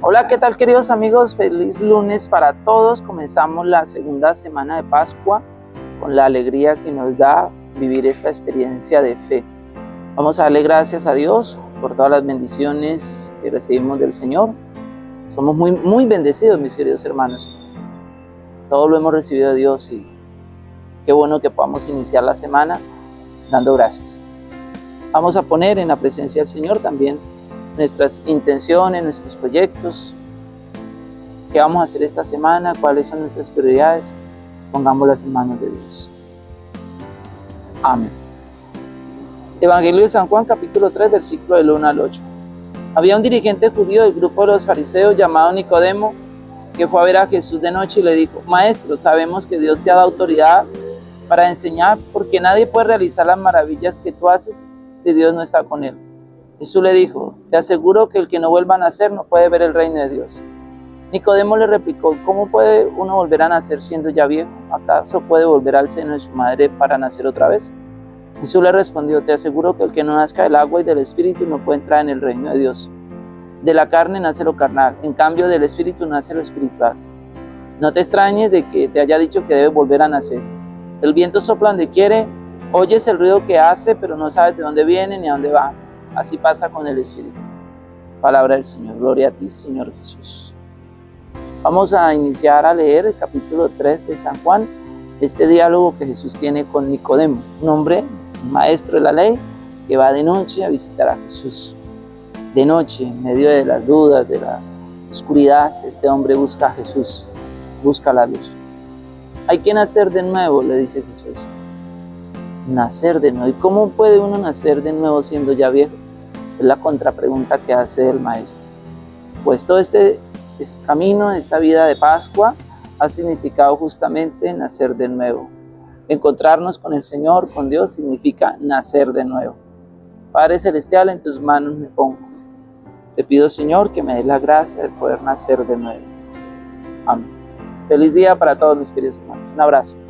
Hola, ¿qué tal queridos amigos? Feliz lunes para todos. Comenzamos la segunda semana de Pascua con la alegría que nos da vivir esta experiencia de fe. Vamos a darle gracias a Dios por todas las bendiciones que recibimos del Señor. Somos muy, muy bendecidos, mis queridos hermanos. Todo lo hemos recibido de Dios y qué bueno que podamos iniciar la semana dando gracias. Vamos a poner en la presencia del Señor también nuestras intenciones, nuestros proyectos, qué vamos a hacer esta semana, cuáles son nuestras prioridades, pongámoslas en manos de Dios. Amén. Evangelio de San Juan capítulo 3 versículo del 1 al 8. Había un dirigente judío del grupo de los fariseos llamado Nicodemo que fue a ver a Jesús de noche y le dijo, Maestro, sabemos que Dios te ha dado autoridad para enseñar porque nadie puede realizar las maravillas que tú haces si Dios no está con él. Jesús le dijo, te aseguro que el que no vuelva a nacer no puede ver el reino de Dios. Nicodemo le replicó, ¿cómo puede uno volver a nacer siendo ya viejo? ¿Acaso puede volver al seno de su madre para nacer otra vez? Jesús le respondió, te aseguro que el que no nazca del agua y del espíritu no puede entrar en el reino de Dios. De la carne nace lo carnal, en cambio del espíritu nace lo espiritual. No te extrañes de que te haya dicho que debes volver a nacer. El viento sopla donde quiere, oyes el ruido que hace, pero no sabes de dónde viene ni a dónde va. Así pasa con el Espíritu. Palabra del Señor. Gloria a ti, Señor Jesús. Vamos a iniciar a leer el capítulo 3 de San Juan, este diálogo que Jesús tiene con Nicodemo, un hombre, un maestro de la ley, que va de noche a visitar a Jesús. De noche, en medio de las dudas, de la oscuridad, este hombre busca a Jesús, busca la luz. Hay que nacer de nuevo, le dice Jesús. Nacer de nuevo. ¿Y cómo puede uno nacer de nuevo siendo ya viejo? Es la contrapregunta que hace el maestro. Pues todo este, este camino, esta vida de Pascua, ha significado justamente nacer de nuevo. Encontrarnos con el Señor, con Dios, significa nacer de nuevo. Padre Celestial, en tus manos me pongo. Te pido, Señor, que me des la gracia de poder nacer de nuevo. Amén. Feliz día para todos mis queridos hermanos. Un abrazo.